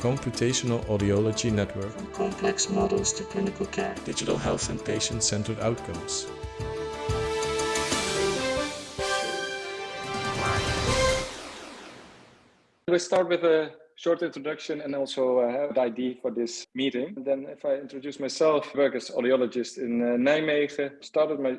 Computational Audiology Network. From complex models to clinical care. Digital health and patient-centered outcomes. We start with a short introduction and also uh, an ID for this meeting. And then if I introduce myself, I work as audiologist in uh, Nijmegen, started my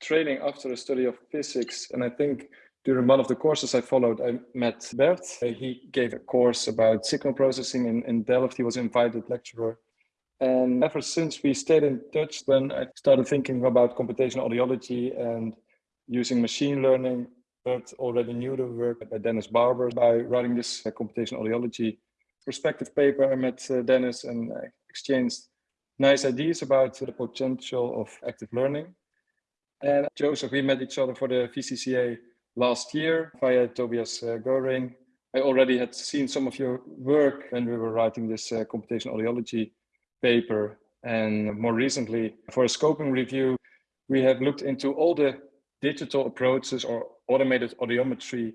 training after a study of physics. And I think during one of the courses I followed, I met Bert. He gave a course about signal processing in, in Delft. He was an invited lecturer. And ever since we stayed in touch, then I started thinking about computational audiology and using machine learning Bert already knew the work by Dennis Barbour by writing this uh, computational audiology perspective paper. I met uh, Dennis and uh, exchanged nice ideas about the potential of active learning. And Joseph, we met each other for the VCCA last year via Tobias uh, Goehring. I already had seen some of your work when we were writing this uh, computational audiology paper. And more recently, for a scoping review, we have looked into all the digital approaches or automated audiometry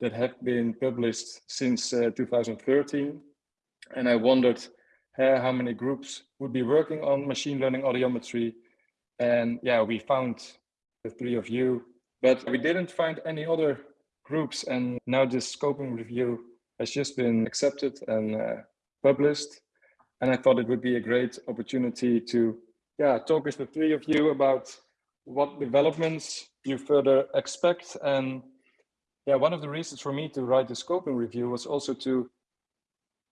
that have been published since uh, 2013. And I wondered uh, how many groups would be working on machine learning audiometry. And yeah, we found the three of you, but we didn't find any other groups. And now this scoping review has just been accepted and uh, published. And I thought it would be a great opportunity to yeah, talk with the three of you about what developments you further expect. And yeah, one of the reasons for me to write the scoping review was also to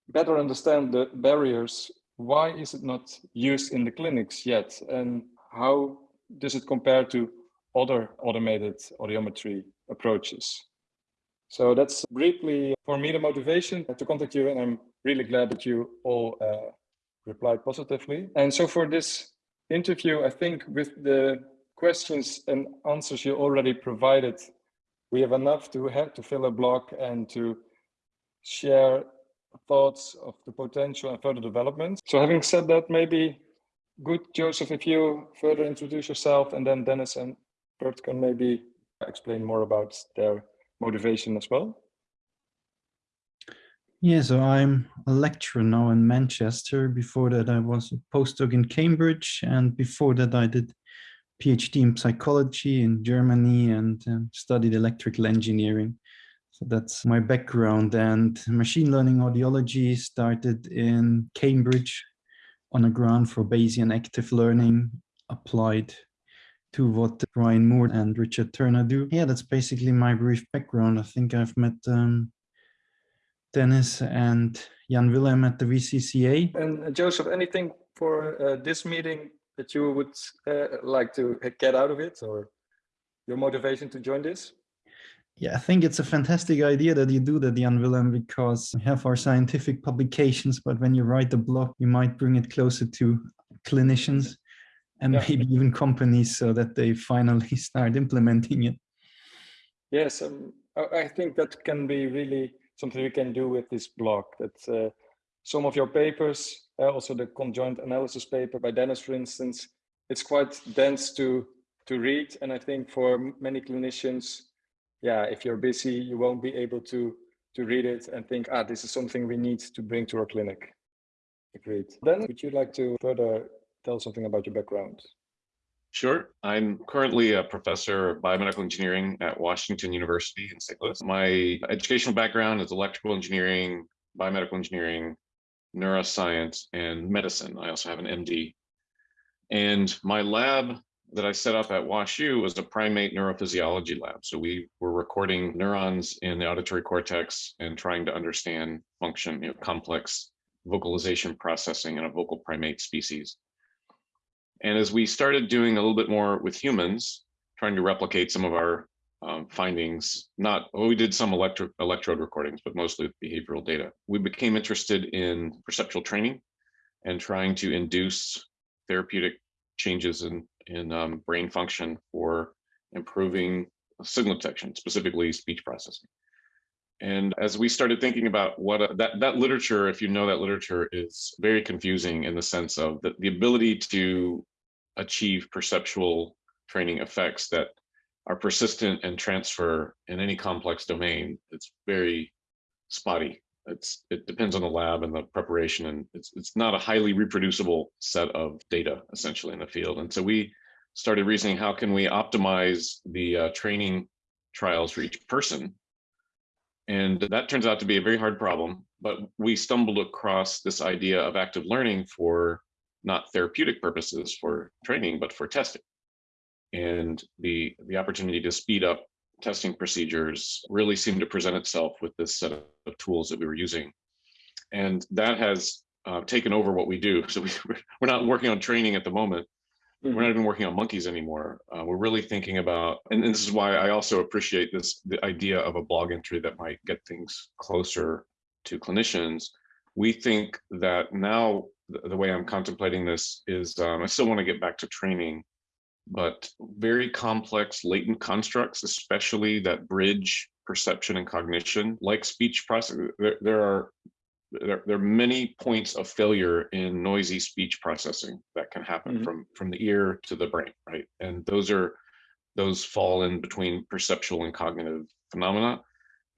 better understand the barriers. Why is it not used in the clinics yet? And how does it compare to other automated audiometry approaches? So that's briefly for me the motivation to contact you. And I'm really glad that you all uh, replied positively. And so for this interview, I think with the questions and answers you already provided, we have enough to have to fill a block and to share thoughts of the potential and further development. So having said that, maybe good, Joseph, if you further introduce yourself and then Dennis and Bert can maybe explain more about their motivation as well. Yeah, so I'm a lecturer now in Manchester. Before that, I was a postdoc in Cambridge. And before that, I did PhD in psychology in Germany and um, studied electrical engineering. So that's my background and machine learning audiology started in Cambridge on a grant for Bayesian active learning applied to what Brian Moore and Richard Turner do. Yeah, that's basically my brief background. I think I've met um, Dennis and Jan Willem at the VCCA. And uh, Joseph, anything for uh, this meeting that you would uh, like to get out of it or your motivation to join this? Yeah, I think it's a fantastic idea that you do that, Jan Willem, because we have our scientific publications, but when you write the blog, you might bring it closer to clinicians and yeah. maybe even companies so that they finally start implementing it. Yes, um, I think that can be really something we can do with this blog, that uh, some of your papers uh, also the conjoint analysis paper by Dennis, for instance, it's quite dense to to read. And I think for many clinicians, yeah, if you're busy, you won't be able to to read it and think, ah, this is something we need to bring to our clinic. Agreed. Then would you like to further tell something about your background? Sure. I'm currently a professor of biomedical engineering at Washington University in St. Louis. My educational background is electrical engineering, biomedical engineering, neuroscience, and medicine. I also have an MD. And my lab that I set up at WashU was a primate neurophysiology lab. So we were recording neurons in the auditory cortex and trying to understand function, you know, complex vocalization processing in a vocal primate species. And as we started doing a little bit more with humans, trying to replicate some of our um, findings, not, well, we did some electro, electrode recordings, but mostly behavioral data. We became interested in perceptual training and trying to induce therapeutic changes in, in um, brain function for improving signal detection, specifically speech processing. And as we started thinking about what a, that, that literature, if you know that literature is very confusing in the sense of the, the ability to achieve perceptual training effects that are persistent and transfer in any complex domain, it's very spotty. it's it depends on the lab and the preparation, and it's it's not a highly reproducible set of data essentially in the field. And so we started reasoning how can we optimize the uh, training trials for each person, and that turns out to be a very hard problem. But we stumbled across this idea of active learning for not therapeutic purposes for training, but for testing. And the the opportunity to speed up testing procedures really seemed to present itself with this set of tools that we were using. And that has uh, taken over what we do. So we, we're not working on training at the moment. We're not even working on monkeys anymore. Uh, we're really thinking about, and this is why I also appreciate this, the idea of a blog entry that might get things closer to clinicians. We think that now the, the way I'm contemplating this is um, I still want to get back to training but very complex latent constructs, especially that bridge perception and cognition, like speech processing. There, there are there, there, are many points of failure in noisy speech processing that can happen mm -hmm. from from the ear to the brain, right? And those are those fall in between perceptual and cognitive phenomena.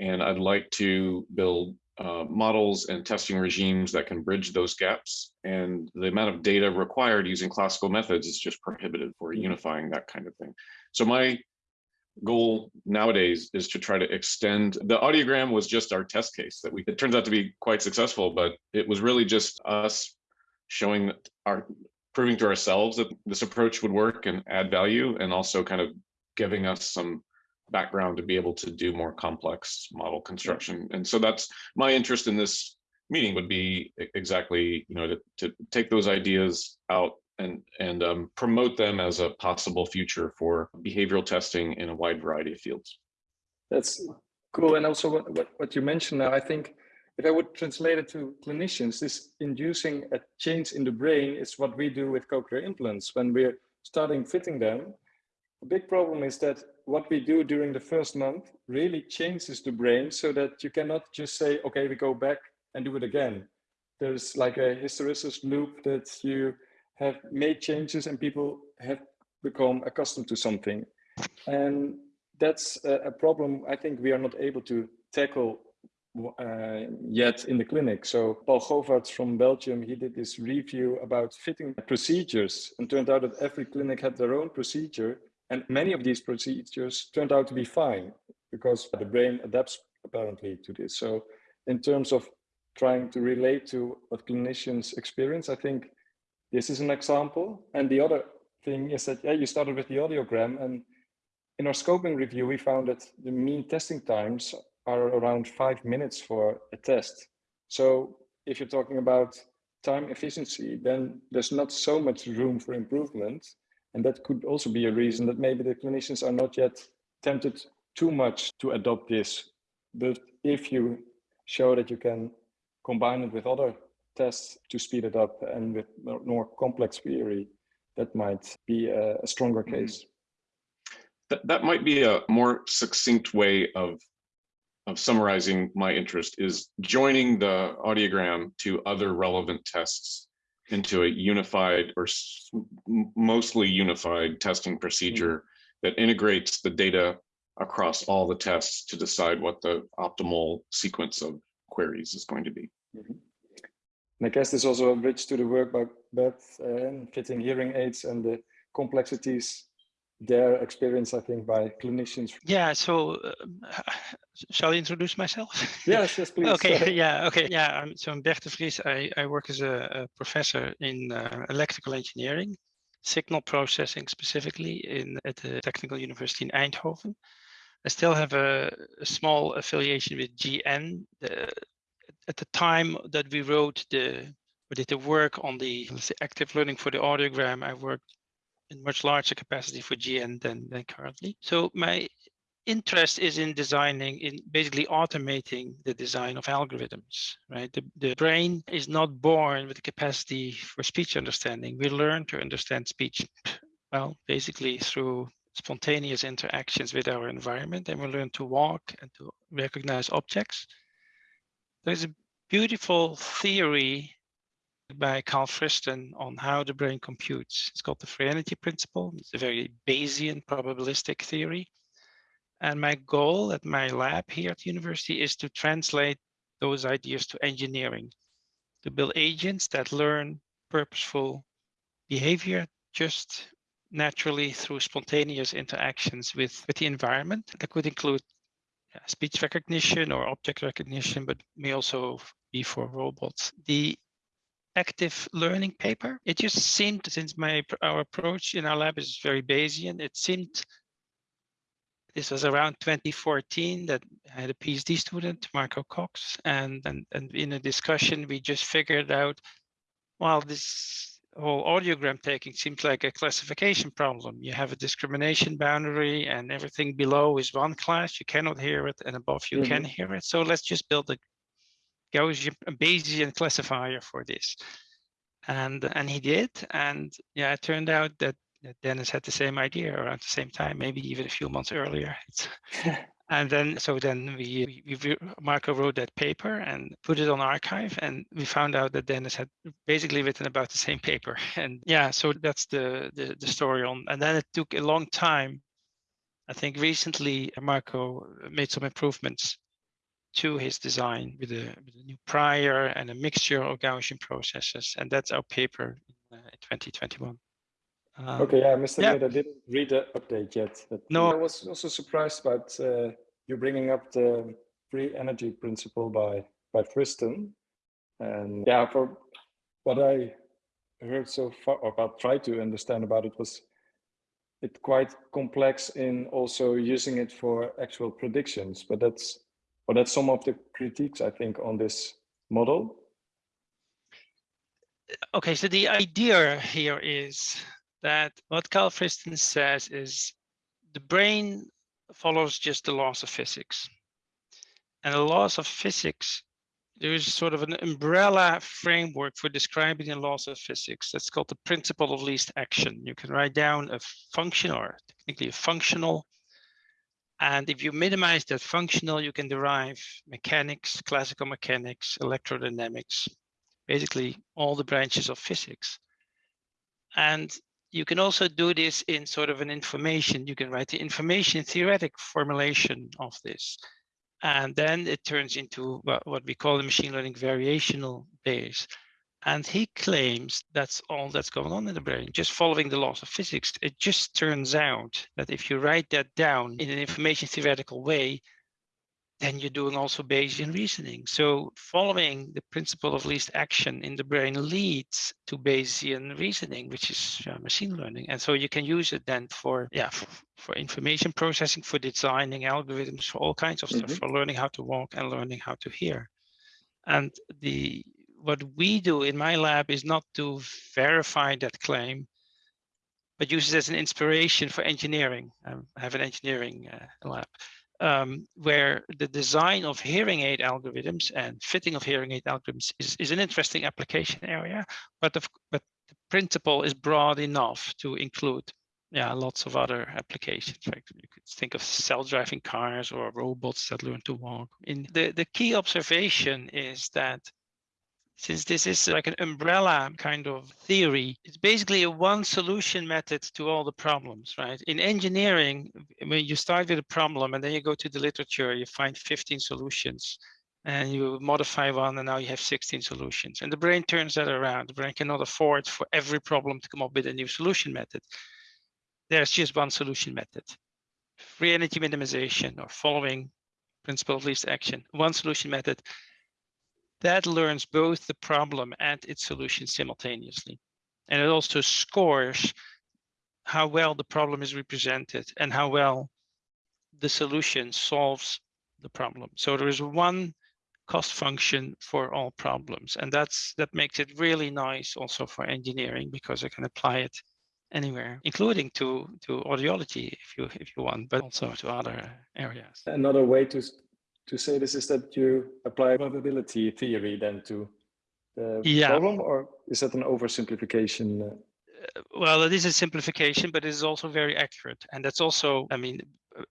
And I'd like to build uh, models and testing regimes that can bridge those gaps. And the amount of data required using classical methods is just prohibitive for mm-hmm. unifying that kind of thing. So my goal nowadays is to try to extend the audiogram was just our test case that we it turns out to be quite successful but it was really just us showing our proving to ourselves that this approach would work and add value and also kind of giving us some background to be able to do more complex model construction. And so that's my interest in this meeting would be exactly, you know, to, to take those ideas out and and um, promote them as a possible future for behavioral testing in a wide variety of fields. That's cool. And also what, what, what you mentioned now, I think if I would translate it to clinicians, this inducing a change in the brain is what we do with cochlear implants. When we're starting fitting them, the big problem is that what we do during the first month really changes the brain so that you cannot just say, okay, we go back and do it again. There's like a hysteresis loop that you have made changes and people have become accustomed to something. And that's a, problem I think we are not able to tackle uh, yet in the clinic. So Paul Govaerts from Belgium, he did this review about fitting procedures and turned out that every clinic had their own procedure and many of these procedures turned out to be fine because the brain adapts apparently to this. So in terms of trying to relate to what clinicians experience, I think this is an example. And the other thing is that, yeah, you started with the audiogram and in our scoping review, we found that the mean testing times are around five minutes for a test. So if you're talking about time efficiency, then there's not so much room for improvement. And that could also be a reason that maybe the clinicians are not yet tempted too much to adopt this. But if you show that you can combine it with other tests to speed it up and with more complex theory, that might be a, a stronger mm-hmm. case. That, that might be a more succinct way of of summarizing my interest is joining the audiogram to other relevant tests into a unified or mostly unified testing procedure that integrates the data across all the tests to decide what the optimal sequence of queries is going to be. Mm -hmm. And I guess this also a bridge to the work by Beth uh, fitting hearing aids and the complexities their experience, I think, by clinicians. Yeah, so uh, shall I introduce myself? Yes, yes, please. okay, yeah, okay, yeah. I'm, so I'm Bert de Vries. I, I work as a, a professor in uh, electrical engineering, signal processing specifically in at the Technical University in Eindhoven. I still have a, a small affiliation with GN. The, at the time that we wrote the, we did the work on the say, active learning for the audiogram, I worked in much larger capacity for GN than, than currently. So my interest is in designing, in basically automating the design of algorithms, right? The, the brain is not born with the capacity for speech understanding. We learn to understand speech, well, basically through spontaneous interactions with our environment, and we learn to walk and to recognize objects. There's a beautiful theory by Carl Friston on how the brain computes. It's called the free energy principle. It's a very Bayesian probabilistic theory. And my goal at my lab here at the university is to translate those ideas to engineering, to build agents that learn purposeful behavior just naturally through spontaneous interactions with, with the environment. That could include yeah, speech recognition or object recognition, but may also be for robots. The active learning paper, it just seemed, since my our approach in our lab is very Bayesian, it seemed this was around 2014 that I had a PhD student, Marco Cox, and, and, and in a discussion, we just figured out, well, this whole audiogram taking seems like a classification problem. You have a discrimination boundary and everything below is one class, you cannot hear it, and above you mm -hmm. can mm-hmm. hear it. So let's just build a Gaussian, a Bayesian classifier for this. And, and he did, and yeah, it turned out that Dennis had the same idea around the same time, maybe even a few months earlier. and then, so then we, we, Marco wrote that paper and put it on arXiv, and we found out that Dennis had basically written about the same paper. And yeah, so that's the, the, the story on. And then it took a long time. I think recently Marco made some improvements to his design with a, with a new prior and a mixture of Gaussian processes, and that's our paper in uh, 2021. Um, okay, yeah, Mr. Yeah. I didn't read the update yet. But no, I was also surprised about uh, you bringing up the free energy principle by by Friston. And yeah, for what I heard so far, or about try to understand about it was it quite complex in also using it for actual predictions. But that's or that's some of the critiques I think on this model. Okay, so the idea here is that what Carl Friston says is the brain follows just the laws of physics. And the laws of physics, there is sort of an umbrella framework for describing the laws of physics. That's called the principle of least action. You can write down a function or technically a functional. And if you minimize that functional, you can derive mechanics, classical mechanics, electrodynamics, basically all the branches of physics. And you can also do this in sort of an information. You can write the information theoretic formulation of this. And then it turns into what we call the machine learning variational Bayes. And he claims that's all that's going on in the brain, just following the laws of physics. It just turns out that if you write that down in an information theoretical way, then you're doing also Bayesian reasoning. So following the principle of least action in the brain leads to Bayesian reasoning, which is uh, machine learning. And so you can use it then for, yeah, for, for information processing, for designing algorithms, for all kinds of mm -hmm. stuff, mm-hmm. for learning how to walk and learning how to hear. And the what we do in my lab is not to verify that claim, but use it as an inspiration for engineering. I have an engineering uh, lab um, where the design of hearing aid algorithms and fitting of hearing aid algorithms is, is an interesting application area, but the, but the principle is broad enough to include yeah, lots of other applications. Right? You could think of self-driving cars or robots that learn to walk. In the, the key observation is that since this is like an umbrella kind of theory, it's basically a one solution method to all the problems, right? In engineering, when you start with a problem and then you go to the literature, you find 15 solutions and you modify one and now you have 16 solutions. And the brain turns that around. The brain cannot afford for every problem to come up with a new solution method. There's just one solution method. Free energy minimization or following principle of least action, one solution method that learns both the problem and its solution simultaneously. And it also scores how well the problem is represented and how well the solution solves the problem. So there is one cost function for all problems. And that's that makes it really nice also for engineering because I can apply it anywhere, including to, to audiology if you if you want, but also to other areas. Another way to to say this is that you apply probability theory then to the yeah. problem, or is that an oversimplification? Uh, well, it is a simplification, but it is also very accurate, and that's also, I mean,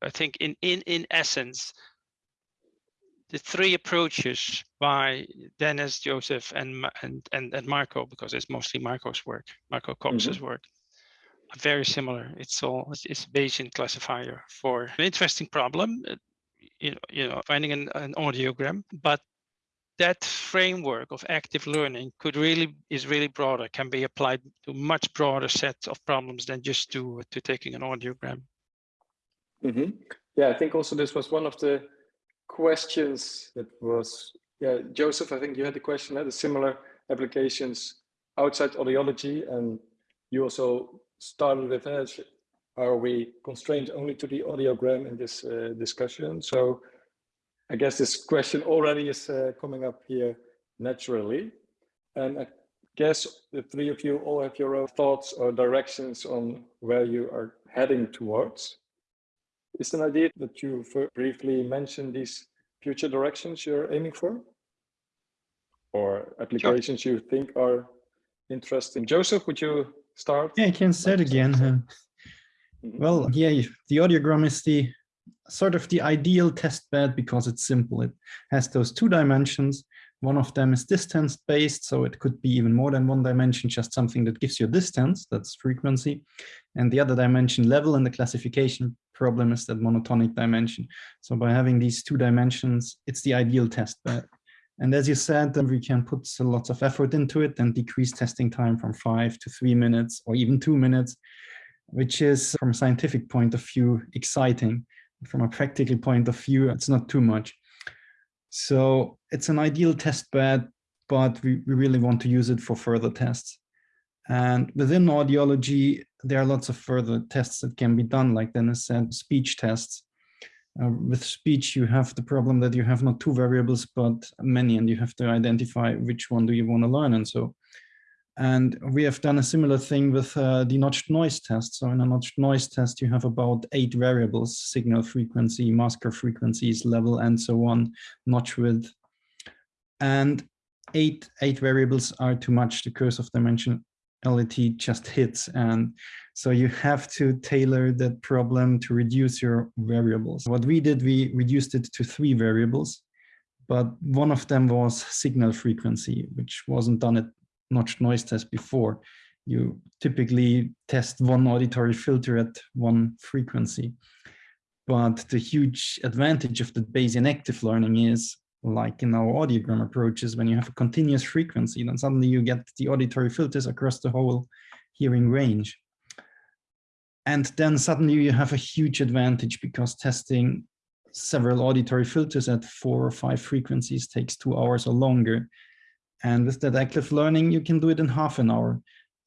I think in in in essence, the three approaches by Dennis, Joseph, and and and, and Marco, because it's mostly Marco's work, Marco Cox's mm -hmm. work, are very similar. It's all it's a Bayesian classifier for an interesting problem you know, you know finding an, an audiogram, but that framework of active learning could really is really broader, can be applied to much broader set of problems than just to to taking an audiogram. hmm Yeah, I think also this was one of the questions that was, yeah, Joseph, I think you had the question, had the similar applications outside audiology, and you also started with, uh, are we constrained only to the audiogram in this uh, discussion? So I guess this question already is uh, coming up here naturally. And I guess the three of you all have your own thoughts or directions on where you are heading towards. Is it an idea that you briefly mentioned these future directions you're aiming for? Or applications you think are interesting? Joseph, would you start? Yeah, I can say it again. Well, yeah, the audiogram is the sort of the ideal test bed because it's simple. It has those two dimensions. One of them is distance based, so it could be even more than one dimension, just something that gives you distance, that's frequency. And the other dimension level in the classification problem is that monotonic dimension. So by having these two dimensions, it's the ideal test bed. And as you said, then we can put lots of effort into it and decrease testing time from five to three minutes or even two minutes, which is from a scientific point of view, exciting. From a practical point of view, it's not too much. So it's an ideal test bed, but we, we really want to use it for further tests. And within audiology, there are lots of further tests that can be done, like Dennis said, speech tests. Uh, with speech, you have the problem that you have not two variables, but many, and you have to identify which one do you want to learn. And so, and we have done a similar thing with uh, the notched noise test. So in a notched noise test, you have about eight variables, signal frequency, masker frequencies, level, and so on, notch width. And eight, eight variables are too much. The curse of dimensionality just hits. And so you have to tailor that problem to reduce your variables. What we did, we reduced it to three variables, but one of them was signal frequency, which wasn't done at notched noise test before. You typically test one auditory filter at one frequency. But the huge advantage of the Bayesian active learning is like in our audiogram approaches, when you have a continuous frequency, then suddenly you get the auditory filters across the whole hearing range. And then suddenly you have a huge advantage because testing several auditory filters at four or five frequencies takes two hours or longer. And with that active learning, you can do it in half an hour.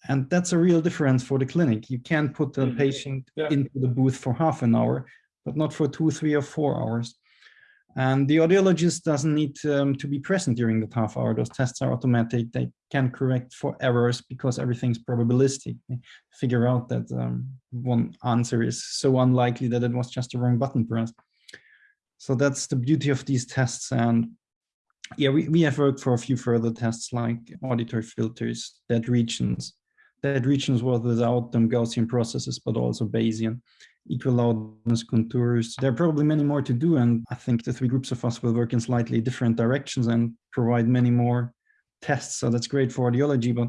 And that's a real difference for the clinic. You can put a Mhm. patient Yeah. into the booth for half an hour, but not for two, three, or four hours. And the audiologist doesn't need um, to be present during that half hour. Those tests are automatic. They can correct for errors because everything's probabilistic. They figure out that um, one answer is so unlikely that it was just the wrong button press. So that's the beauty of these tests. And yeah, we, we have worked for a few further tests like auditory filters, dead regions. Dead regions was without them Gaussian processes, but also Bayesian equal loudness contours. There are probably many more to do, and I think the three groups of us will work in slightly different directions and provide many more tests. So that's great for audiology, but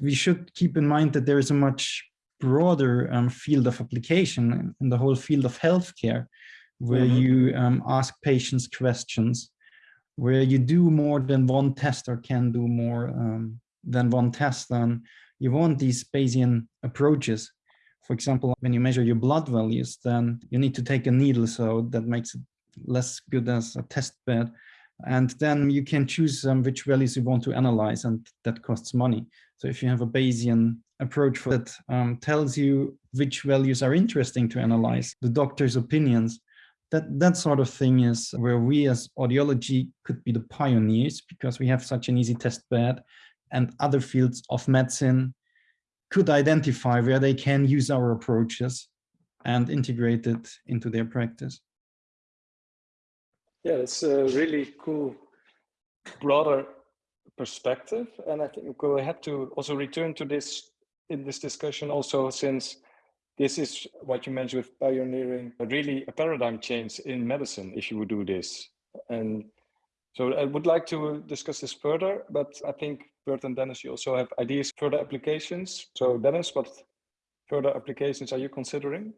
we should keep in mind that there is a much broader um, field of application in the whole field of healthcare, where Mhm. you um, ask patients questions, where you do more than one test or can do more um, than one test, then you want these Bayesian approaches for example, when you measure your blood values, then you need to take a needle, so that makes it less good as a test bed. And then you can choose um, which values you want to analyze, and that costs money. So if you have a Bayesian approach that um, tells you which values are interesting to analyze, the doctor's opinions, that, that sort of thing is where we as audiology could be the pioneers because we have such an easy test bed and other fields of medicine could identify where they can use our approaches and integrate it into their practice. Yeah, it's a really cool, broader perspective. And I think we'll have to also return to this in this discussion also since this is what you mentioned with pioneering, really a paradigm change in medicine if you would do this. And so I would like to discuss this further, but I think Bert and Dennis, you also have ideas, for further applications. So Dennis, what further applications are you considering?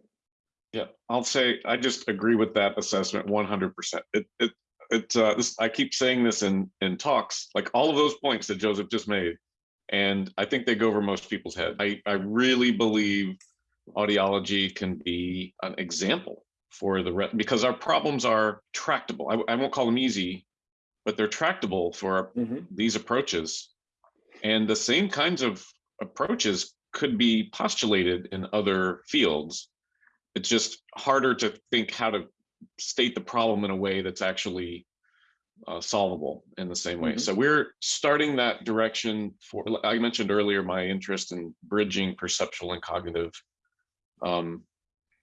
Yeah, I'll say I just agree with that assessment 100%. It, it it, uh, this, I keep saying this in, in talks, like all of those points that Joseph just made, and I think they go over most people's head. I, I really believe audiology can be an example for the, because our problems are tractable. I, I won't call them easy, but they're tractable for mm -hmm. these approaches. And the same kinds of approaches could be postulated in other fields. It's just harder to think how to state the problem in a way that's actually uh, solvable in the same way. Mm -hmm. So we're starting that direction for, I mentioned earlier, my interest in bridging perceptual and cognitive um,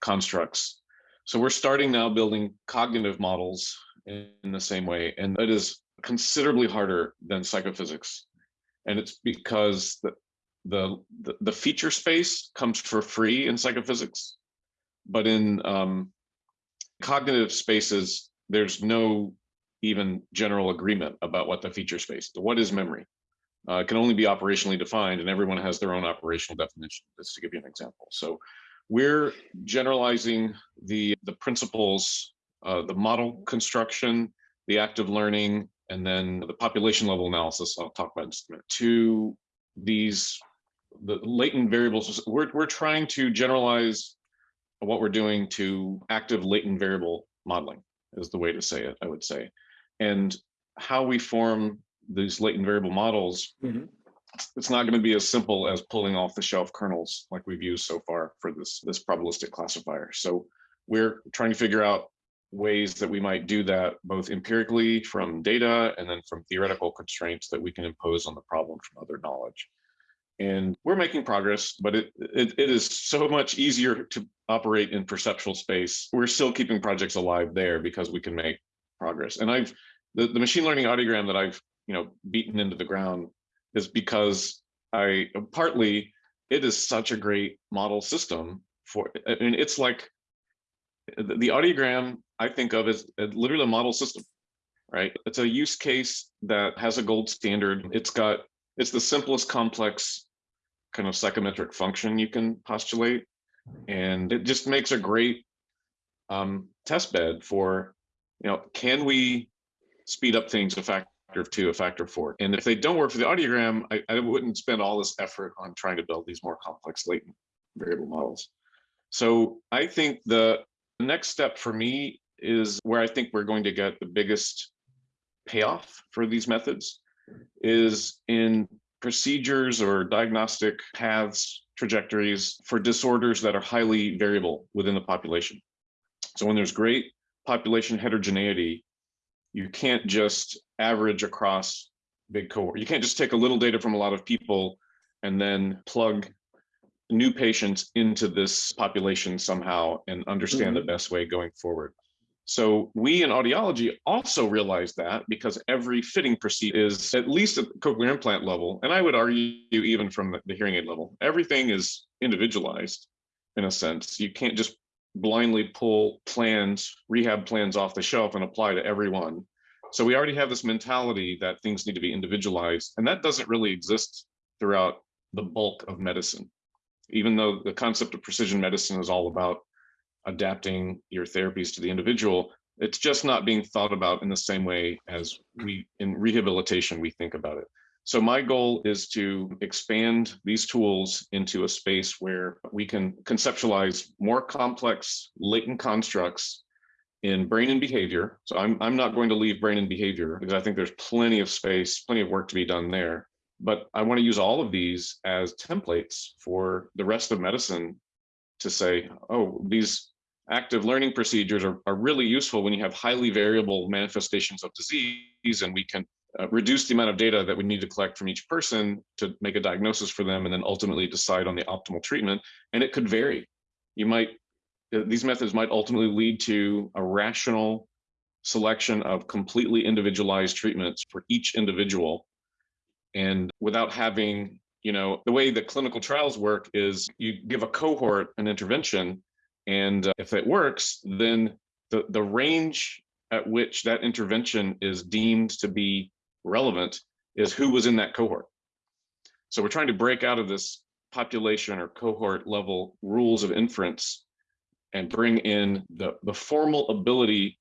constructs. So we're starting now building cognitive models in, the same way. And it is considerably harder than psychophysics. And it's because the, the, the, the feature space comes for free in psychophysics, but in um, cognitive spaces, there's no even general agreement about what the feature space, what is memory. Uh, it can only be operationally defined and everyone has their own operational definition, just to give you an example. So we're generalizing the, the principles, uh, the model construction, the active learning, and then the population level analysis I'll talk about in just a minute, to these the latent variables. We're, we're trying to generalize what we're doing to active latent variable modeling is the way to say it, I would say. And how we form these latent variable models, mm -hmm. It's not going to be as simple as pulling off the shelf kernels like we've used so far for this, this probabilistic classifier. So we're trying to figure out ways that we might do that both empirically from data and then from theoretical constraints that we can impose on the problem from other knowledge. And we're making progress, but it, it, it is so much easier to operate in perceptual space. We're still keeping projects alive there because we can make progress. And I've the, the machine learning audiogram that I've you know beaten into the ground is because I partly it is such a great model system for I mean it's like the, audiogram I think of as literally a model system, right? It's a use case that has a gold standard. It's got, it's the simplest complex kind of psychometric function you can postulate. And it just makes a great um, test bed for, you know, can we speed up things a factor of two, a factor of four? And if they don't work for the audiogram, I, I wouldn't spend all this effort on trying to build these more complex latent variable models. So I think the next step for me is where I think we're going to get the biggest payoff for these methods is in procedures or diagnostic paths, trajectories for disorders that are highly variable within the population. So when there's great population heterogeneity, you can't just average across big cohort. You can't just take a little data from a lot of people and then plug new patients into this population somehow and understand mm -hmm. the best way going forward. So we in audiology also realize that because every fitting procedure is at least at the cochlear implant level, and I would argue even from the hearing aid level, everything is individualized in a sense. You can't just blindly pull plans, rehab plans off the shelf and apply to everyone. So we already have this mentality that things need to be individualized, and that doesn't really exist throughout the bulk of medicine. Even though the concept of precision medicine is all about adapting your therapies to the individual, it's just not being thought about in the same way as we in rehabilitation we think about it. So my goal is to expand these tools into a space where we can conceptualize more complex latent constructs in brain and behavior. So I'm, I'm not going to leave brain and behavior because I think there's plenty of space, plenty of work to be done there. But I want to use all of these as templates for the rest of medicine to say, oh, these active learning procedures are, are really useful when you have highly variable manifestations of disease and we can uh, reduce the amount of data that we need to collect from each person to make a diagnosis for them and then ultimately decide on the optimal treatment. And it could vary. You might, uh, these methods might ultimately lead to a rational selection of completely individualized treatments for each individual. And without having, you know, the way that clinical trials work is you give a cohort an intervention and uh, if it works, then the, the range at which that intervention is deemed to be relevant is who was in that cohort. So we're trying to break out of this population or cohort level rules of inference and bring in the, the formal ability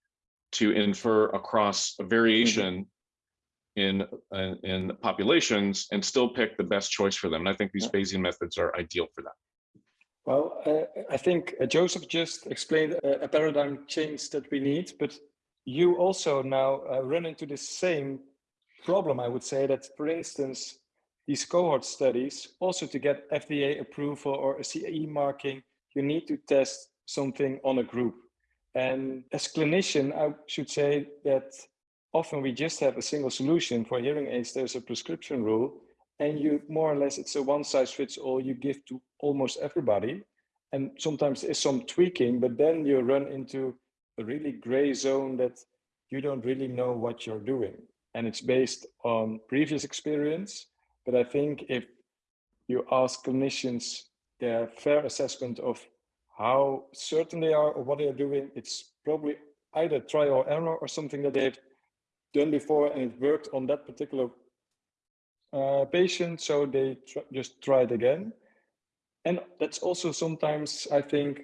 to infer across a variation in, uh, in populations and still pick the best choice for them. And I think these Bayesian methods are ideal for that. Well, uh, I think uh, Joseph just explained a, a paradigm change that we need, but you also now uh, run into the same problem, I would say that, for instance, these cohort studies, also to get FDA approval or a CE marking, you need to test something on a group. And as clinician, I should say that often we just have a single solution for hearing aids. There's a prescription rule and you more or less, it's a one size fits all you give to almost everybody. And sometimes there's some tweaking, but then you run into a really gray zone that you don't really know what you're doing. And it's based on previous experience. But I think if you ask clinicians their fair assessment of how certain they are or what they are doing, it's probably either trial or error or something that they've done before and it worked on that particular uh, patient, so they tr just try it again. And that's also sometimes, I think,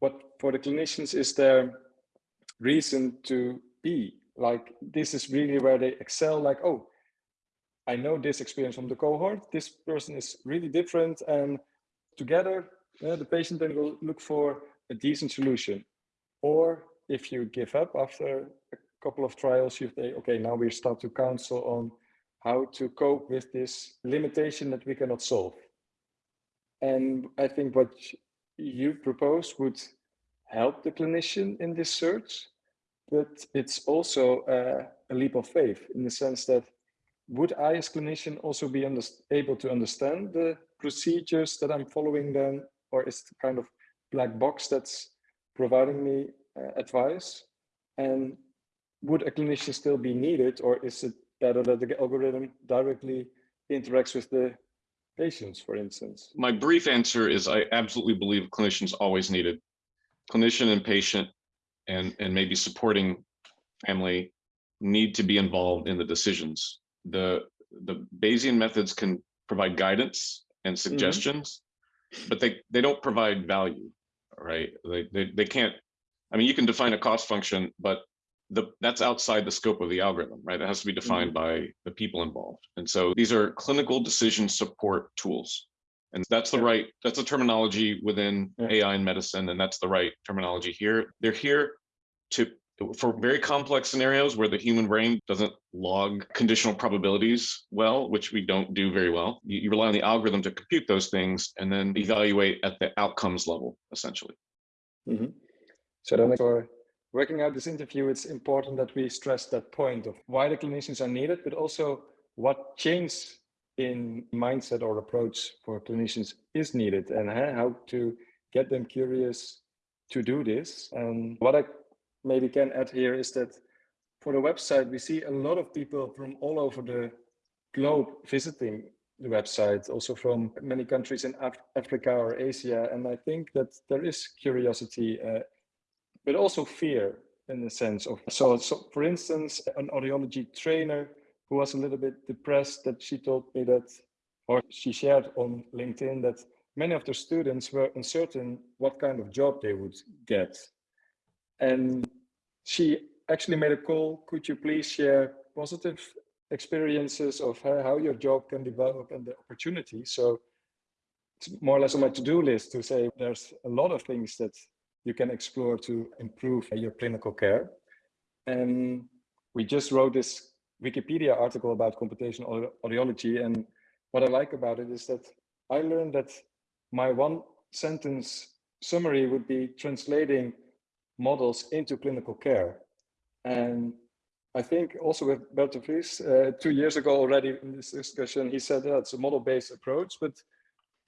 what for the clinicians is their reason to be. Like, this is really where they excel, like, oh, I know this experience from the cohort, this person is really different, and together, uh, the patient then will look for a decent solution. Or if you give up after a couple of trials, you say, okay, now we start to counsel on how to cope with this limitation that we cannot solve. And I think what you propose would help the clinician in this search, but it's also uh, a leap of faith in the sense that would I as clinician also be able to understand the procedures that I'm following then, or is it kind of black box that's providing me uh, advice? And would a clinician still be needed, or is it better that the algorithm directly interacts with the patients, for instance? My brief answer is I absolutely believe clinicians always needed. Clinician and patient and, and maybe supporting family need to be involved in the decisions. The, the Bayesian methods can provide guidance and Mm-hmm. suggestions, but they, they don't provide value, right? They, they, they can't, I mean, you can define a cost function, but the that's outside the scope of the algorithm, right? It has to be defined by the people involved. And so these are clinical decision support tools. And that's the right, that's the terminology within Yeah. AI and medicine, and that's the right terminology here. They're here to for very complex scenarios where the human brain doesn't log conditional probabilities well, which we don't do very well. You, you rely on the algorithm to compute those things and then evaluate at the outcomes level, essentially. Mhm. So then for working out this interview, it's important that we stress that point of why the clinicians are needed, but also what change in mindset or approach for clinicians is needed and uh, how to get them curious to do this. And what I maybe can add here is that for the website, we see a lot of people from all over the globe visiting the website, also from many countries in Af Africa or Asia. And I think that there is curiosity, uh, but also fear in the sense of, so, so for instance, an audiology trainer who was a little bit depressed that she told me that, or she shared on LinkedIn that many of the students were uncertain what kind of job they would get. And she actually made a call, could you please share positive experiences of how your job can develop and the opportunity. So it's more or less on my to-do list to say there's a lot of things that you can explore to improve your clinical care. And we just wrote this Wikipedia article about computational audiology. And what I like about it is that I learned that my one sentence summary would be translating models into clinical care. And I think also with Bert de Vries, uh, two years ago already in this discussion, he said that it's a model-based approach, but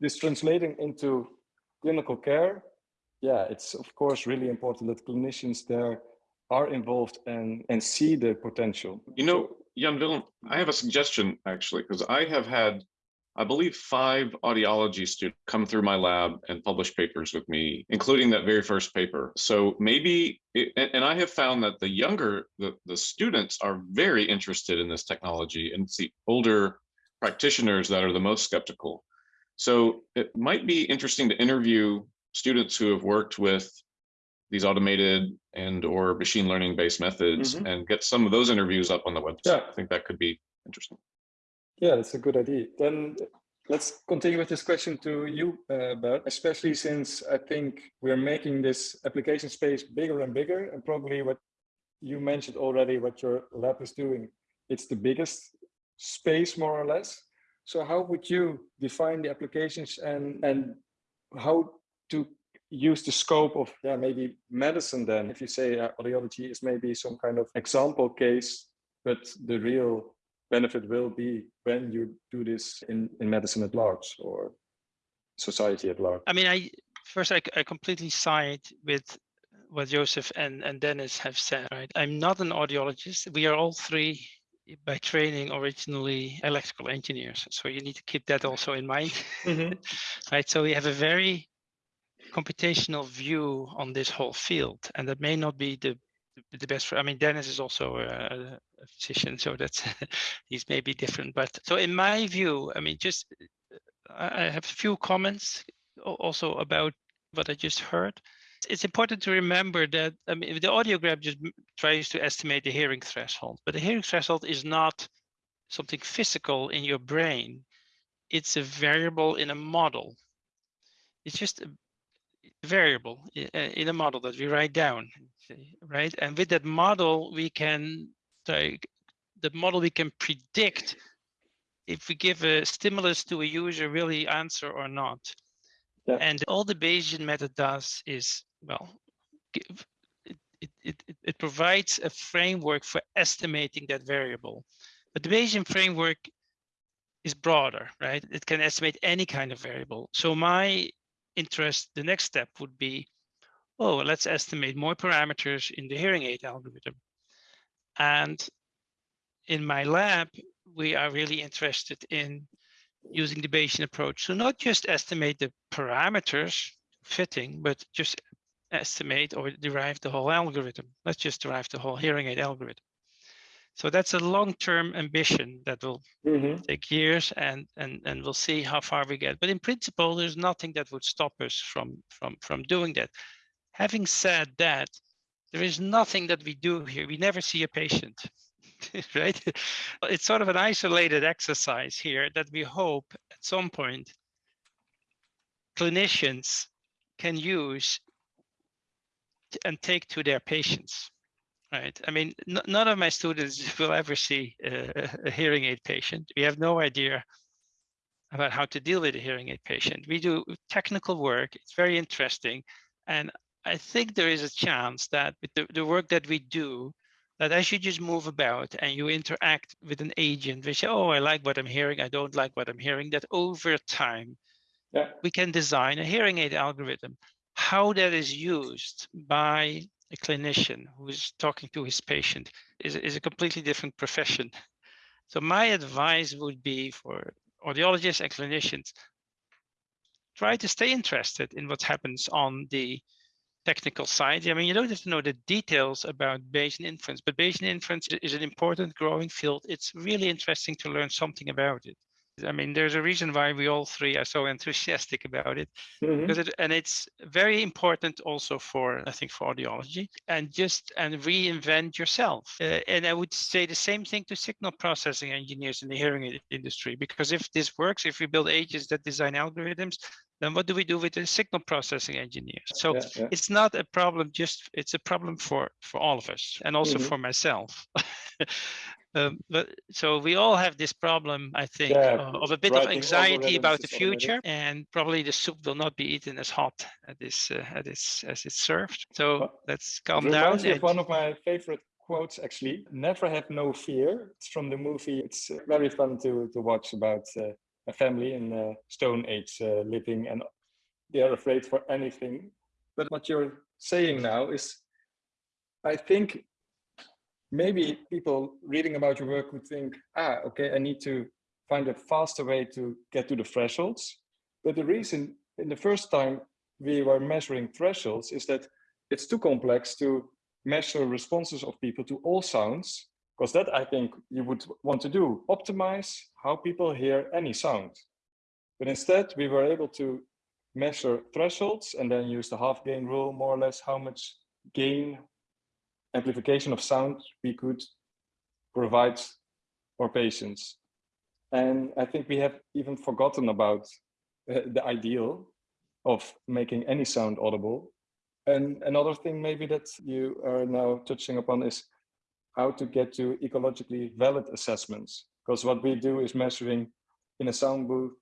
this translating into clinical care, yeah, it's of course really important that clinicians there are involved and, and see the potential. You know, Jan Willem, I have a suggestion actually, because I have had, I believe, five audiology students come through my lab and publish papers with me, including that very first paper. So maybe, it, and, I have found that the younger, the, the students are very interested in this technology and it's the older practitioners that are the most skeptical. So it might be interesting to interview students who have worked with these automated and or machine learning based methods Mhm. and get some of those interviews up on the website. Yeah. I think that could be interesting. Yeah, that's a good idea. Then let's continue with this question to you, uh, Bert, especially since I think we're making this application space bigger and bigger. And probably what you mentioned already, what your lab is doing, it's the biggest space more or less. So how would you define the applications and, and how to use the scope of yeah, maybe medicine then? If you say uh, audiology is maybe some kind of example case, but the real benefit will be when you do this in, in medicine at large or society at large. I mean, I first I, I completely side with what Joseph and, and Dennis have said, right? I'm not an audiologist. We are all three by training originally electrical engineers. So you need to keep that also in mind, mm-hmm. right? So we have a very computational view on this whole field, and that may not be the the best for, I mean, Dennis is also a, a physician, so that's, may be different, but so in my view, I mean, just, I have a few comments also about what I just heard. It's important to remember that, I mean, the audiogram just tries to estimate the hearing threshold, but the hearing threshold is not something physical in your brain. It's a variable in a model. It's just a variable uh, in a model that we write down, right? And with that model, we can, like, the model we can predict if we give a stimulus to a user, he answer or not? Yeah. And all the Bayesian method does is, well, give, it, it- it provides a framework for estimating that variable. But the Bayesian framework is broader, right? It can estimate any kind of variable. So my interest, the next step would be, oh, let's estimate more parameters in the hearing aid algorithm. And in my lab, we are really interested in using the Bayesian approach. So not just estimate the parameters fitting, but just estimate or derive the whole algorithm. Let's just derive the whole hearing aid algorithm. So that's a long-term ambition that will Mhm. take years and and and we'll see how far we get but in principle there's nothing that would stop us from from from doing that having said that there is nothing that we do here. We never see a patient right? It's sort of an isolated exercise here that we hope at some point clinicians can use and take to their patients right? I mean none of my students will ever see a, a hearing aid patient. We have no idea about how to deal with a hearing aid patient. We do technical work. It's very interesting. And i think there is a chance that with the, the work that we do that as you just move about and you interact with an agent we say oh i like what i'm hearing i don't like what i'm hearing that over time Yeah. we can design a hearing aid algorithm how that is used by a clinician who is talking to his patient is, is a completely different profession. So my advice would be for audiologists and clinicians, try to stay interested in what happens on the technical side. I mean, you don't have to know the details about Bayesian inference, but Bayesian inference is an important growing field. It's really interesting to learn something about it. I mean, there's a reason why we all three are so enthusiastic about it Mhm. because it and it's very important also for i think for audiology and just and reinvent yourself Uh, and i would say the same thing to signal processing engineers in the hearing industry because if this works if we build agents that design algorithms then what do we do with the signal processing engineers so Yeah, yeah. it's not a problem just it's a problem for for all of us and also Mhm. for myself um, but so we all have this problem i think Yeah, uh, of a bit of anxiety about the future and probably the soup will not be eaten as hot at this uh, at this as it's served so Well, let's It calm down reminds and- one of my favorite quotes actually. Never have no fear. It's from the movie. It's uh, very fun to to watch about uh, a family in uh, Stone Age uh, living, and they are afraid for anything. But what you're saying now is, I think maybe people reading about your work would think, ah, okay, I need to find a faster way to get to the thresholds. But the reason in the first time we were measuring thresholds is that it's too complex to measure responses of people to all sounds, because that I think you would want to do, optimize how people hear any sound. But instead, we were able to measure thresholds and then use the half gain rule, more or less how much gain amplification of sound we could provide for patients. And I think we have even forgotten about uh, the ideal of making any sound audible. And another thing maybe that you are now touching upon is how to get to ecologically valid assessments. Because what we do is measuring in a sound booth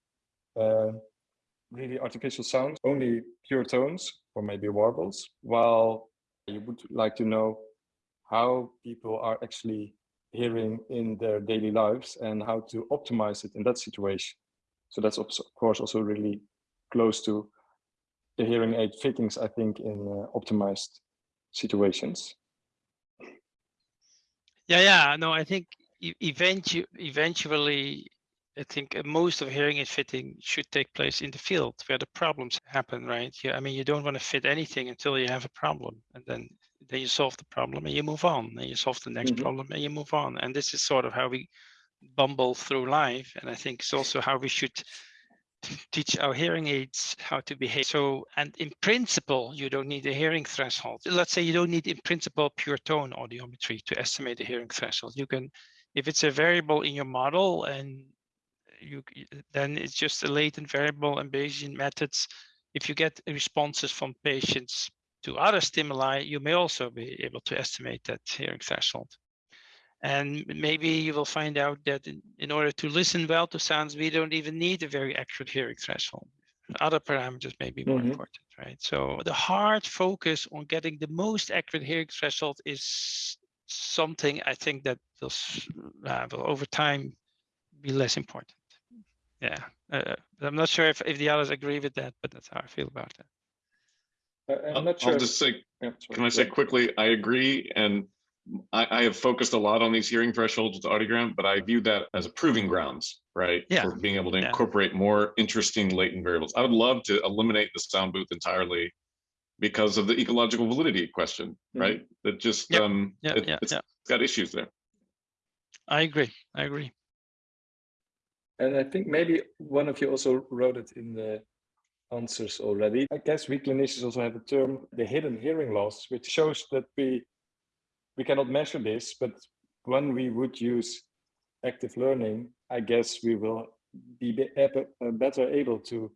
uh, really artificial sounds, only pure tones or maybe warbles, while you would like to know how people are actually hearing in their daily lives and how to optimize it in that situation. So that's of course also really close to the hearing aid fittings, I think, in uh, optimized situations. Yeah, yeah, no, I think eventually, eventually, I think uh, most of hearing aid fitting should take place in the field where the problems happen, right? Yeah, I mean, you don't want to fit anything until you have a problem, and then then you solve the problem and you move on, and you solve the next Mhm. problem and you move on. And this is sort of how we bumble through life, and I think it's also how we should teach our hearing aids how to behave. So, and in principle, you don't need a hearing threshold. Let's say you don't need in principle pure tone audiometry to estimate the hearing threshold. You can, if it's a variable in your model and you then it's just a latent variable and Bayesian methods. If you get responses from patients to other stimuli, you may also be able to estimate that hearing threshold. And maybe you will find out that in, in, order to listen well to sounds, we don't even need a very accurate hearing threshold. Other parameters may be more Mhm. important, right? So the hard focus on getting the most accurate hearing threshold is something I think that will, s- uh, will over time be less important. Yeah, uh, I'm not sure if, if the others agree with that, but that's how I feel about that. Uh, I'm not sure. I'll just say, Yeah, can I say quickly, I agree, and I, I have focused a lot on these hearing thresholds with audiogram, but I view that as a proving grounds, right? Yeah, For being able to yeah. incorporate more interesting latent variables. I would love to eliminate the sound booth entirely because of the ecological validity question, Mhm. right? That just, Yep. um, Yeah, it- yeah, it's yeah. got issues there. I agree. I agree. And I think maybe one of you also wrote it in the answers already. I guess we clinicians also have a term, the hidden hearing loss, which shows that we we cannot measure this, but when we would use active learning, I guess we will be able- uh, better able to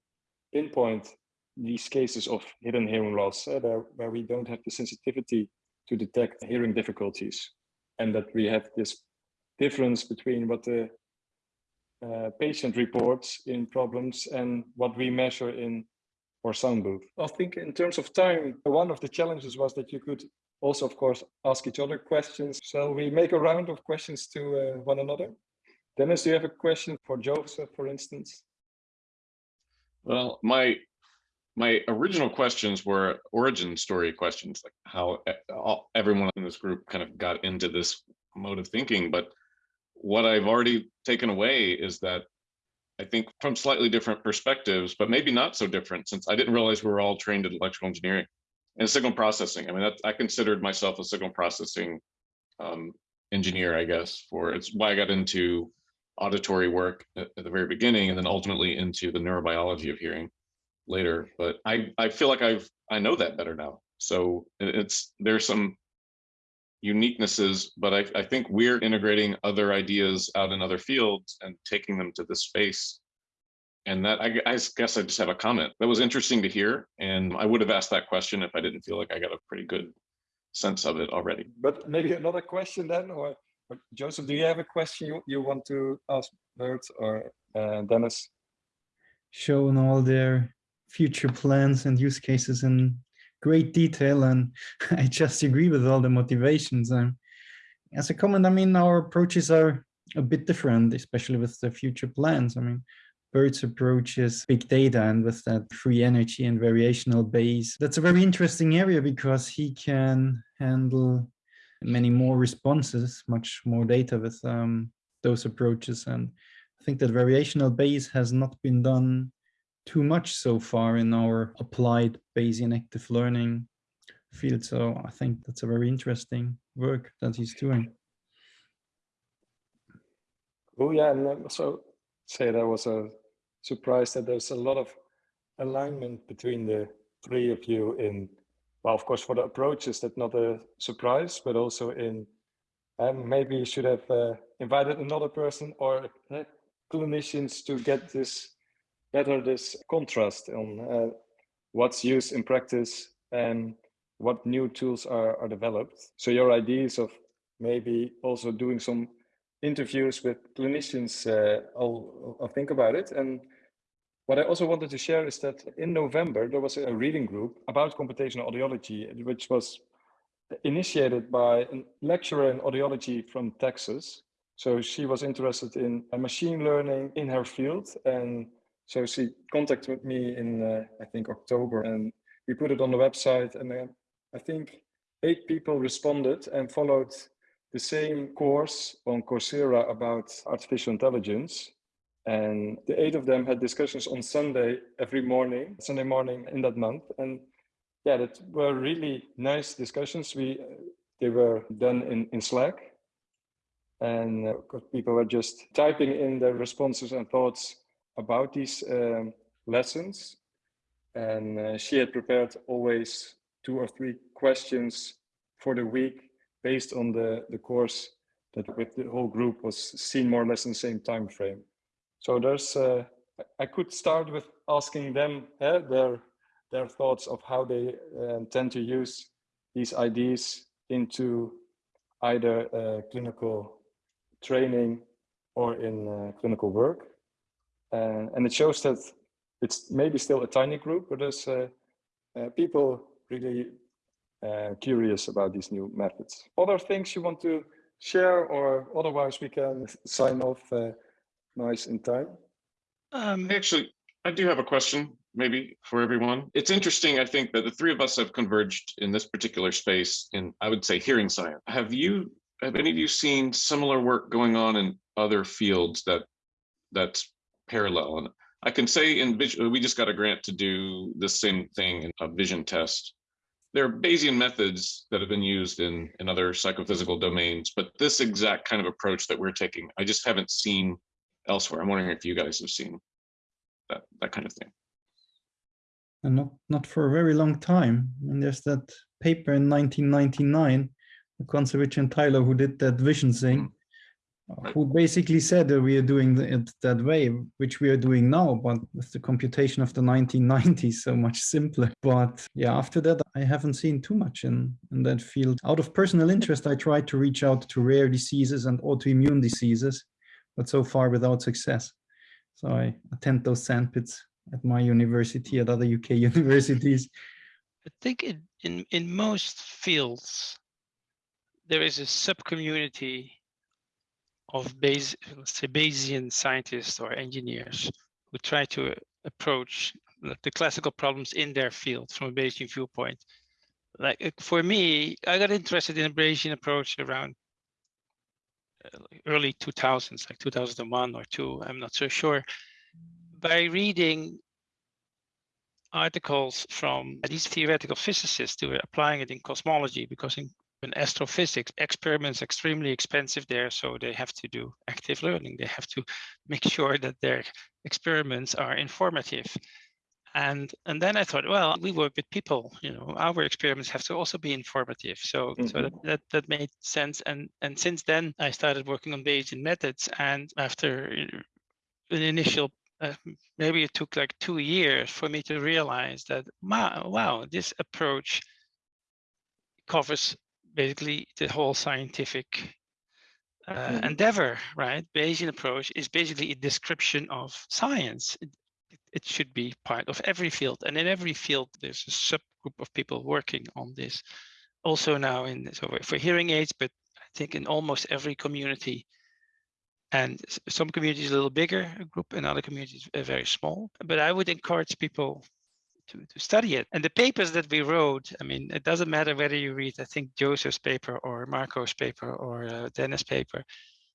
pinpoint these cases of hidden hearing loss, uh, where we don't have the sensitivity to detect hearing difficulties, and that we have this difference between what the uh, patient reports in problems and what we measure in our sound booth. I think in terms of time, one of the challenges was that you could also, of course, ask each other questions. Shall we make a round of questions to uh, one another? Dennis, do you have a question for Joseph, for instance? Well, my my original questions were origin story questions, like how everyone in this group kind of got into this mode of thinking. But what I've already taken away is that I think from slightly different perspectives, but maybe not so different, since I didn't realize we were all trained in electrical engineering and signal processing. I mean, that, I considered myself a signal processing um, engineer, I guess, for it's why I got into auditory work at, at the very beginning, and then ultimately into the neurobiology of hearing later. But I I feel like I've I know that better now. So it- it's there's some uniquenesses, but I, I think we're integrating other ideas out in other fields and taking them to this space. And that I, I guess I just have a comment. That was interesting to hear, and I would have asked that question if I didn't feel like I got a pretty good sense of it already. But maybe another question then, or, or Joseph, do you have a question you, you want to ask Bert or uh, Dennis? shown all their future plans and use cases in great detail and I just agree with all the motivations. And as a comment, I mean, our approaches are a bit different, especially with the future plans. I mean, Bert's approach is big data and with that free energy and variational Bayes. That's a very interesting area because he can handle many more responses, much more data with um, those approaches. And I think that variational Bayes has not been done too much so far in our applied Bayesian active learning field. So I think that's a very interesting work that he's doing. Oh yeah, and I also say that was a surprise that there's a lot of alignment between the three of you in well, of course, for the approaches, that's not a surprise, but also in um, maybe you should have uh, invited another person or uh, clinicians to get this better this contrast on uh, what's used in practice and what new tools are, are developed. So your ideas of maybe also doing some interviews with clinicians, uh, I'll, I'll think about it. And what I also wanted to share is that in November, there was a reading group about computational audiology, which was initiated by a lecturer in audiology from Texas. So she was interested in machine learning in her field. And so she contacted me in, uh, I think, October, and we put it on the website. And uh, I think eight people responded and followed the same course on Coursera about artificial intelligence. And the eight of them had discussions on Sunday every morning, Sunday morning in that month. And yeah, that were really nice discussions. We they were done in, in Slack. And uh, people were just typing in their responses and thoughts about these um, lessons. And uh, she had prepared always two or three questions for the week based on the, the course that with the whole group was seen more or less in the same time frame. So there's, uh, I could start with asking them uh, their, their thoughts of how they uh, tend to use these ideas into either uh, clinical training or in uh, clinical work. and it shows that it's maybe still a tiny group, but there's people really uh, curious about these new methods. Other things you want to share or otherwise we can sign off uh, nice in time? Um, Actually, I do have a question maybe for everyone. It's interesting, I think, that the three of us have converged in this particular space in, I would say, hearing science. Have you, have any of you seen similar work going on in other fields that that's parallel? And I can say in vision, we just got a grant to do the same thing in a vision test there are Bayesian methods that have been used in, in other psychophysical domains, but this exact kind of approach that we're taking, I just haven't seen elsewhere. I'm wondering if you guys have seen that, that kind of thing. And not, not for a very long time. And there's that paper in 1999, Kontsevich and Tyler, who did that vision thing. Mm -hmm who basically said that we are doing it that way, which we are doing now, but with the computation of the 1990s, so much simpler. But yeah, after that, I haven't seen too much in, in that field. Out of personal interest, I tried to reach out to rare diseases and autoimmune diseases, but so far without success. So I attend those sandpits at my university, at other UK universities. I think in, in, in most fields, there is a sub-community of base, let's say Bayesian scientists or engineers who try to approach the classical problems in their field from a Bayesian viewpoint. Like for me, I got interested in a Bayesian approach around early 2000s, like 2001 or two, I'm not so sure, by reading articles from these theoretical physicists who were applying it in cosmology because in in astrophysics, experiments extremely expensive there, so they have to do active learning. They have to make sure that their experiments are informative. And and then I thought, well, we work with people, you know, our experiments have to also be informative. So mm -hmm. so that, mm-hmm. that that made sense. And and since then I started working on Bayesian methods. And after an initial uh, maybe it took like two years for me to realize that wow, wow this approach covers basically the whole scientific uh, mm -hmm. endeavor, right? Bayesian approach is basically a description of science. It, it, should be part of every field, and in every field there's a subgroup of people working on this. Also now in so for hearing aids, but I think in almost every community, and some communities a little bigger group, and other communities are very small. But I would encourage people to, to study it. And the papers that we wrote, I mean, it doesn't matter whether you read, I think, Joseph's paper or Marco's paper or uh, Dennis' paper.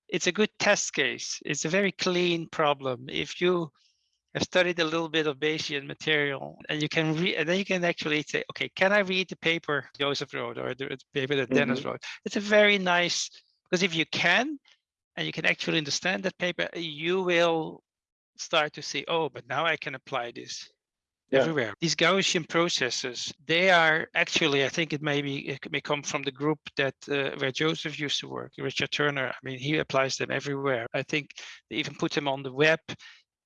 It's a good test case. It's a very clean problem. If you have studied a little bit of Bayesian material and you can read, and then you can actually say, okay, can I read the paper Joseph wrote or the paper that mm -hmm. Dennis wrote? It's a very nice, because if you can, and you can actually understand that paper, you will start to see, oh, but now I can apply this Yeah. everywhere. These Gaussian processes, they are actually, I think it may be, it may come from the group that uh, where Joseph used to work, Richard Turner. I mean, he applies them everywhere. I think they even put them on the web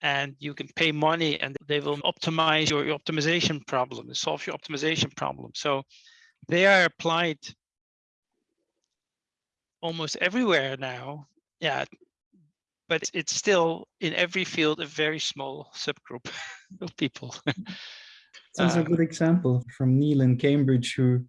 and you can pay money and they will optimize your, optimization problem, solve your optimization problem. So they are applied almost everywhere now. Yeah, but it's still in every field a very small subgroup of people. A Um, good example from Neil in Cambridge, who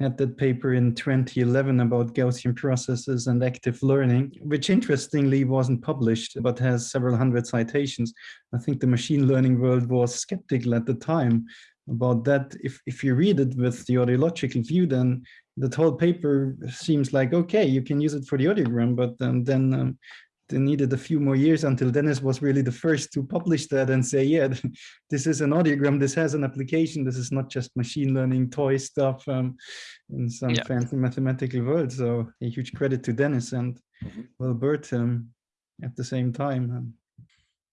had that paper in 2011 about Gaussian processes and active learning, which interestingly wasn't published, but has several hundred citations. I think the machine learning world was skeptical at the time about that. If, if you read it with the audiological view, then that whole paper seems like, okay, you can use it for the audiogram, but um, then um, they needed a few more years until Dennis was really the first to publish that and say, yeah, this is an audiogram, this has an application, this is not just machine learning toy stuff um, in some Yeah. fancy mathematical world. So a huge credit to Dennis and Mhm. well, Bert um, at the same time. Um,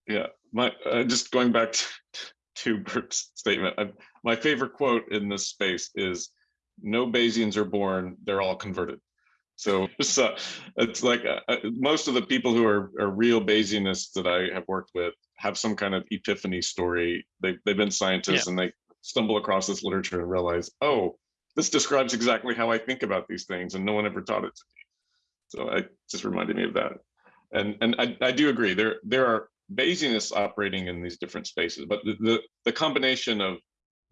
Yeah, my uh, just going back to, to Bert's statement. I, my favorite quote in this space is, "No Bayesians are born; they're all converted." So, so it's like uh, uh, most of the people who are, are real Bayesianists that I have worked with have some kind of epiphany story. They they've been scientists and they stumble across this literature and realize, oh, this describes exactly how I think about these things, and no one ever taught it to me. So it just reminded me of that. And and I, I do agree there there are Bayesianists operating in these different spaces, but the, the, the combination of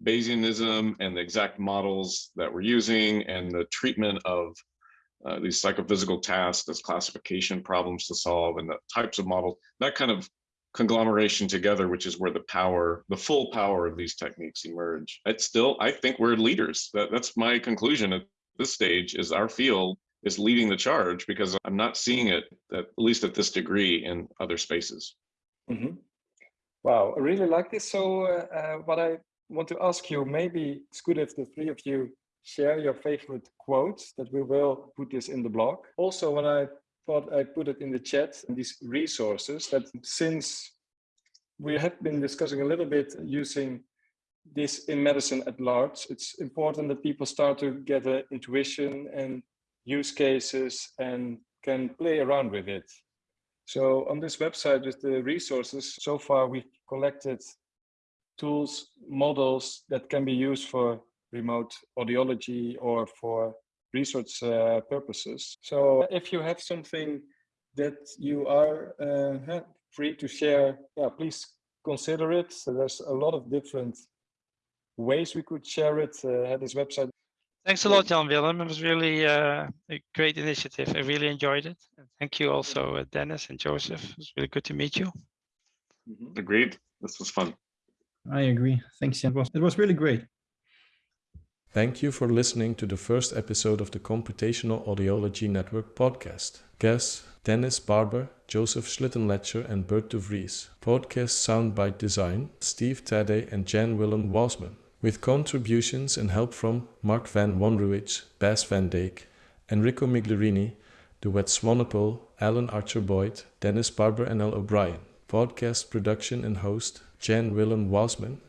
Bayesianism and the exact models that we're using and the treatment of uh, these psychophysical tasks as classification problems to solve and the types of models, that kind of conglomeration together, which is where the power, the full power of these techniques emerge. It's still, I think we're leaders. That, that's my conclusion at this stage is our field is leading the charge because I'm not seeing it, at least at this degree, in other spaces. Mhm. Wow, I really like this. So uh, uh, what I want to ask you, maybe it's good if the three of you share your favorite quotes that we will put this in the blog. Also, when I thought I put it in the chat, these resources that since we have been discussing a little bit using this in medicine at large, it's important that people start to get an intuition and use cases and can play around with it. So on this website with the resources, so far we've collected tools, models that can be used for remote audiology or for research uh, purposes. So if you have something that you are uh, free to share, yeah, please consider it. So there's a lot of different ways we could share it uh, at this website. Thanks a lot, Jan Willem. It was really uh, a great initiative. I really enjoyed it. And thank you also, uh, Dennis and Joseph. It was really good to meet you. Mhm. Agreed. This was fun. I agree. Thanks, Jan. It was, it was really great. Thank you for listening to the first episode of the Computational Audiology Network podcast. Guests Dennis Barbour, Joseph Schlittenlacher, and Bert de Vries. Podcast soundbite design Steve Tadde and Jan Willem Wasman. With contributions and help from Mark van Wanrooij, Bas van Dijk, Enrico Migliorini, Duet Swanepoel, Alan Archer Boyd, Dennis Barbour and L. O'Brien. Podcast production and host Jan Willem Wasman.